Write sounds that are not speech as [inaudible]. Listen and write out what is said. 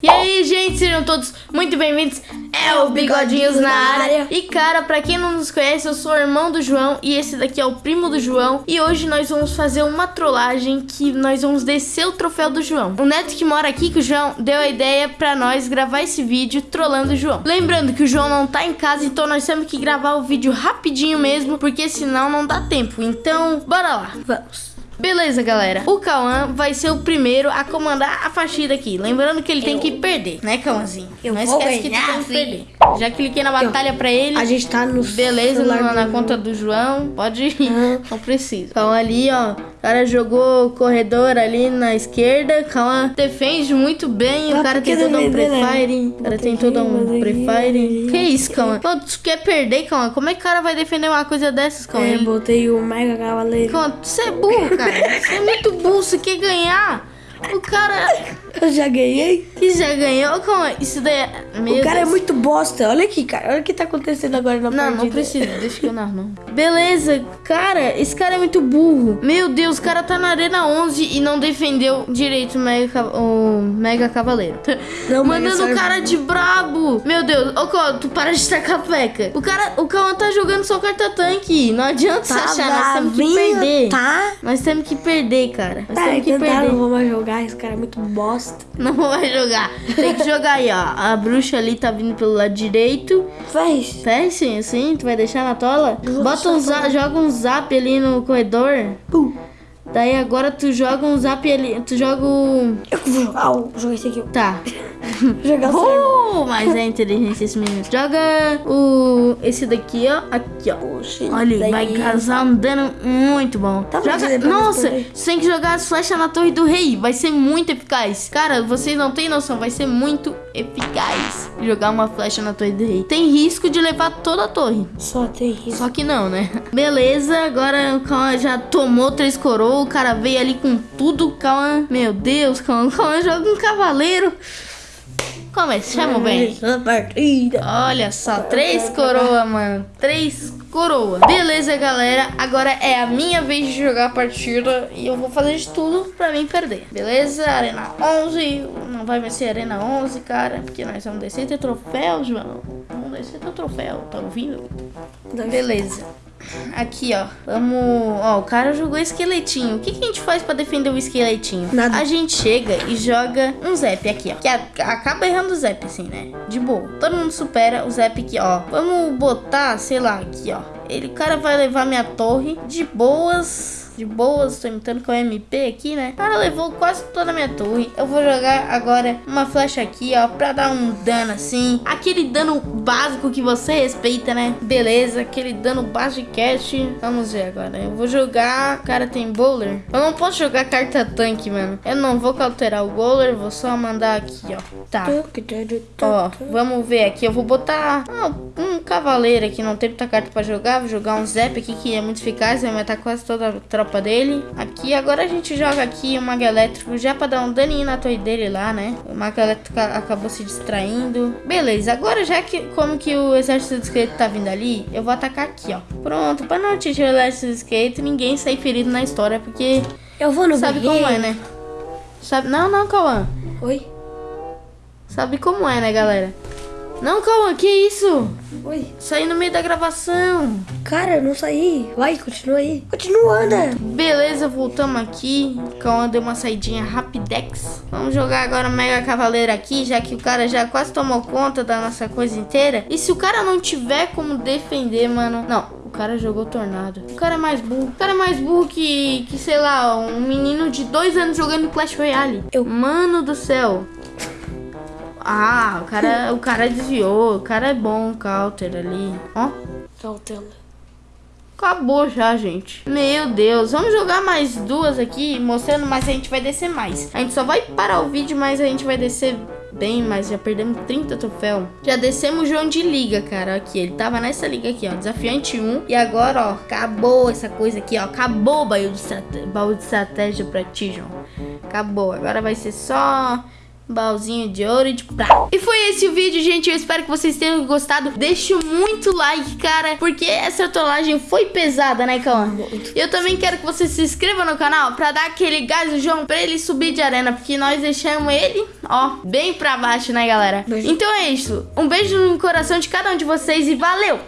E aí, gente, sejam todos muito bem-vindos. É o Bigodinhos na área. E cara, pra quem não nos conhece, eu sou o irmão do João e esse daqui é o primo do João. E hoje nós vamos fazer uma trollagem que nós vamos descer o troféu do João. O neto que mora aqui, que o João deu a ideia pra nós gravar esse vídeo trollando o João. Lembrando que o João não tá em casa, então nós temos que gravar o vídeo rapidinho mesmo, porque senão não dá tempo. Então, bora lá. Vamos. Beleza, galera. O Cauã vai ser o primeiro a comandar a faxina aqui. Lembrando que ele tem que perder, né, Cauãzinho? Eu Não esquece que ganhar, tem que perder. Já cliquei na batalha pra ele. A gente tá no Beleza, na, conta do João. Pode ir. Aham. [laughs] Não precisa. Cauã ali, ó. O cara jogou corredor ali na esquerda. Cauã defende muito bem. o Ah, cara tem todo um né? prefire. O cara tem todo um prefire. mas Que isso, Cauã? Pô, tu quer perder, Cauã? Como é que o cara vai defender uma coisa dessas, Cauã? É, botei o Mega Cavaleiro. Cauã, você é burro, cara. Você é muito burro. Você quer ganhar. O cara Eu já ganhei. que já ganhou, Cauã. Isso daí é... Meu o cara Deus. é muito bosta. Olha aqui, cara. Olha o que tá acontecendo agora na Não, partida. não precisa, deixa que eu narro, não. [laughs] Beleza, cara, esse cara é muito burro. Meu Deus, o cara tá na Arena 11 e não defendeu direito o Mega, o Mega Cavaleiro. Não, Mandando o cara de brabo. Meu Deus, ô Cauã, tu para de tacar peca. O cara, o Cauã tá jogando só carta tanque. Não adianta Tá achar, nós temos que perder. Tá? Nós temos que perder, cara. Nós Tá, temos que tentaram, perder. não vou mais jogar. Esse cara é muito bosta. [laughs] Não vai jogar. Tem que jogar aí, ó. A bruxa ali tá vindo pelo lado direito. Faz. Faz sim, assim? Tu vai deixar na tola? Bota um deixar zap, joga um zap ali no corredor. Pum. Daí agora tu joga um zap ali. Tu joga o. Eu vou jogar. o- Vou jogar esse aqui. Tá. [laughs] Jogar o. Uh, mas é inteligente esse menino. Joga o. Esse daqui, ó. Aqui, ó. Poxa, Olha, daí- vai causar um dano muito bom. Tá Joga... Nossa, você tem que jogar as flechas na torre do rei. Vai ser muito eficaz. Cara, vocês não têm noção. Vai ser muito eficaz jogar uma flecha na torre do rei. Tem risco de levar toda a torre. Só tem isso. Só que não, né? Beleza, agora o Cauã já tomou três coroas. O cara veio ali com tudo. Cauã, meu Deus, Cauã, Cauã joga um cavaleiro. Começamos bem. Essa partida. Olha só, três coroa, mano. Três coroa. Beleza, galera. Agora é a minha vez de jogar a partida. E eu vou fazer de tudo pra mim perder. Beleza? Arena 11. Não vai mais ser Arena 11, cara. Porque nós vamos descer ter troféu, João. Vamos descer ter troféu. Tá ouvindo? Beleza. Aqui, ó. Vamos. Ó, o cara jogou esqueletinho. O que, que a gente faz pra defender o esqueletinho? Nada. A gente chega e joga um Zep aqui, ó. Que a- acaba errando o Zep, assim, né? De boa. Todo mundo supera o Zep aqui, ó. Vamos botar, sei lá, aqui, ó. Ele, o cara vai levar minha torre de boas. De boas, tô imitando com o MP aqui, né? O cara levou quase toda a minha torre. Eu vou jogar agora uma flecha aqui, ó, pra dar um dano assim. Aquele dano básico que você respeita, né? Beleza, aquele dano básico de cast. Vamos ver agora. Eu vou jogar. O cara tem bowler. Eu não posso jogar carta tanque, mano. Eu não vou cauterar o bowler, vou só mandar aqui, ó. Tá. Ó, vamos ver aqui. Eu vou botar ah, um cavaleiro aqui. Não tem muita carta pra jogar. Vou jogar um Zep aqui que é muito eficaz. Vai matar quase toda a tropa dele. Aqui, agora a gente joga aqui o Mago Elétrico já pra dar um daninho na torre dele lá, né? O Mago Elétrico acabou se distraindo. Beleza, agora já que como que o exército do esqueleto tá vindo ali, eu vou atacar aqui, ó. Pronto, pra não atingir o exército do esqueleto e ninguém sair ferido na história, porque Eu vou no sabe como é, né? Sabe? Não, não, Cauã. Oi? Sabe como é, né, galera? Não, Cauã, que isso? Oi? Saí no meio da gravação. Cara, não saí. Vai, continua aí. Continua, anda. Beleza, voltamos aqui. Cauã deu uma saidinha rapidex. Vamos jogar agora Mega Cavaleiro aqui, já que o cara já quase tomou conta da nossa coisa inteira. E se o cara não tiver como defender, mano... Não, o cara jogou Tornado. O cara é mais burro. O cara é mais burro que, que sei lá, um menino de dois anos jogando Clash Royale. Eu- Mano do céu. Ah, o cara, o cara desviou. O cara é bom, counter ali. Ó. Cautela. Acabou já, gente. Meu Deus. Vamos jogar mais duas aqui, mostrando, mas a gente vai descer mais. A gente só vai parar o vídeo, mas a gente vai descer bem mais. Já perdemos 30 troféus. Já descemos o João de liga, cara. Aqui, ele tava nessa liga aqui, ó. Desafiante 1. E agora, ó, acabou essa coisa aqui, ó. Acabou o baú de estratégia pra ti, João. Acabou. Agora vai ser só baúzinho de ouro e de prata. E foi esse o vídeo, gente. Eu espero que vocês tenham gostado. Deixe muito like, cara, porque essa trollagem foi pesada, né, Cauã? Eu também quero que você se inscreva no canal pra dar aquele gás no João pra ele subir de arena, porque nós deixamos ele, ó, bem pra baixo, né, galera? Beijo. Então é isso. Um beijo no coração de cada um de vocês e valeu!